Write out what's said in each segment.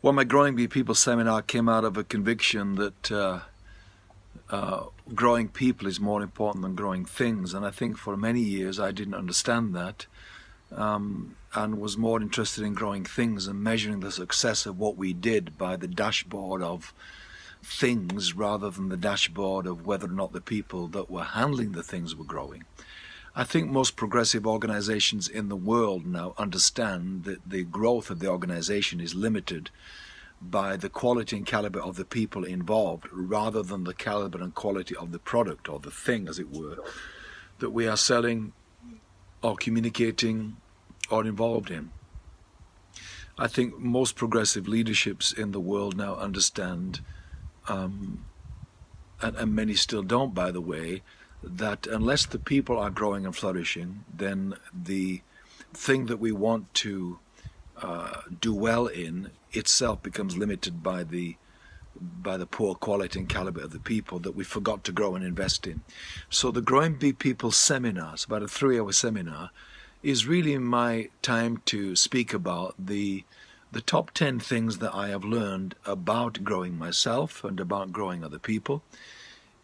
Well, my Growing People seminar came out of a conviction that uh, uh, growing people is more important than growing things. And I think for many years I didn't understand that um, and was more interested in growing things and measuring the success of what we did by the dashboard of things rather than the dashboard of whether or not the people that were handling the things were growing. I think most progressive organizations in the world now understand that the growth of the organization is limited by the quality and caliber of the people involved rather than the caliber and quality of the product or the thing, as it were, that we are selling or communicating or involved in. I think most progressive leaderships in the world now understand, um, and, and many still don't, by the way, that unless the people are growing and flourishing, then the thing that we want to uh, do well in itself becomes limited by the by the poor quality and caliber of the people that we forgot to grow and invest in. So the Growing Big People seminars, about a three-hour seminar, is really my time to speak about the the top 10 things that I have learned about growing myself and about growing other people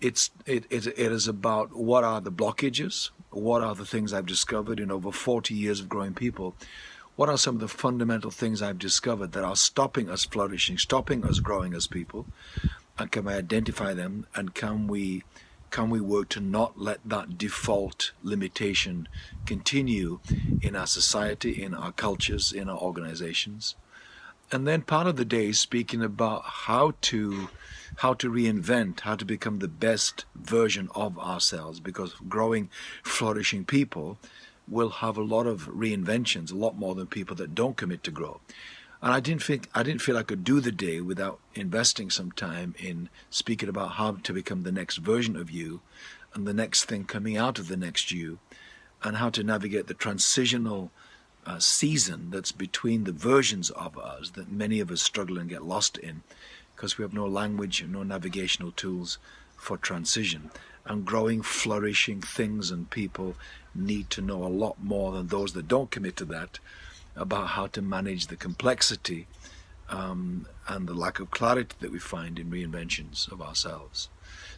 it's it, it, it is about what are the blockages, what are the things I've discovered in over 40 years of growing people, what are some of the fundamental things I've discovered that are stopping us flourishing, stopping us growing as people, and can we identify them and can we can we work to not let that default limitation continue in our society, in our cultures, in our organizations? And then part of the day is speaking about how to how to reinvent, how to become the best version of ourselves because growing, flourishing people will have a lot of reinventions, a lot more than people that don't commit to grow. And I didn't think I didn't feel I could do the day without investing some time in speaking about how to become the next version of you and the next thing coming out of the next you and how to navigate the transitional uh, season that's between the versions of us that many of us struggle and get lost in because we have no language and no navigational tools for transition. And growing, flourishing things and people need to know a lot more than those that don't commit to that about how to manage the complexity um, and the lack of clarity that we find in reinventions of ourselves.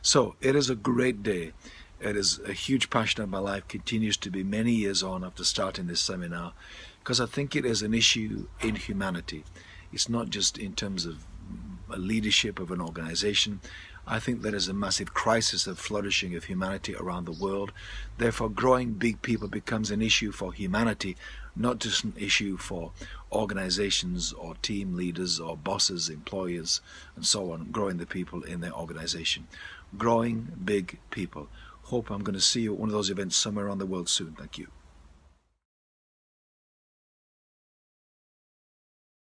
So it is a great day. It is a huge passion of my life, continues to be many years on after starting this seminar, because I think it is an issue in humanity. It's not just in terms of leadership of an organization. I think there is a massive crisis of flourishing of humanity around the world. Therefore, growing big people becomes an issue for humanity, not just an issue for organizations or team leaders or bosses, employers, and so on, growing the people in their organization. Growing big people. Hope I'm going to see you at one of those events somewhere around the world soon. Thank you.